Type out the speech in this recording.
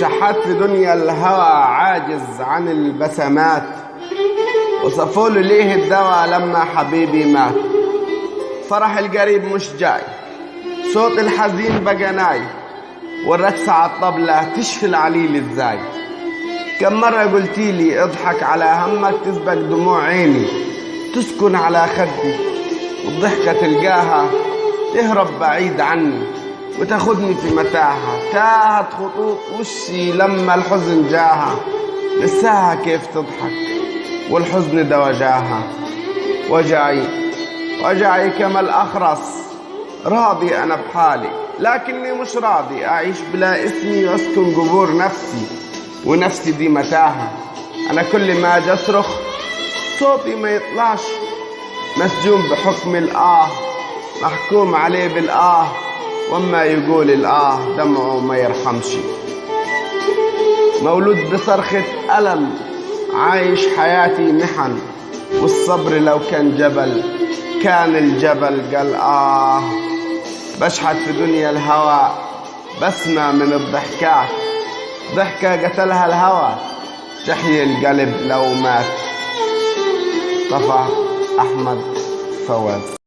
شحات في دنيا الهوى عاجز عن البسمات. وصفوله ليه الدواء لما حبيبي مات. فرح القريب مش جاي صوت الحزين بقى ناي. والرقصة على الطبلة تشفي العليل إزاي كم مرة قلتيلي اضحك على همك تسبق دموع عيني. تسكن على خدي والضحكة تلقاها تهرب بعيد عني. وتاخدني في متاهة. تاهت خطوط وشي لما الحزن جاها. لساها كيف تضحك والحزن ده وجاها وجعي وجعي كما الأخرس. راضي أنا بحالي لكني مش راضي. أعيش بلا اسمي وأسكن قبور نفسي ونفسي دي متاهة. أنا كل ما أجي أصرخ صوتي ما يطلعش. مسجون بحكم الآه محكوم عليه بالآه. وما يقول الآه دمعه ما يرحمش. مولود بصرخة ألم عايش حياتي محن. والصبر لو كان جبل كان الجبل قال آه. بشحت في دنيا الهوى بسمع من الضحكات. ضحكة قتلها الهوى تحيي القلب لو مات. طفى أحمد فواز.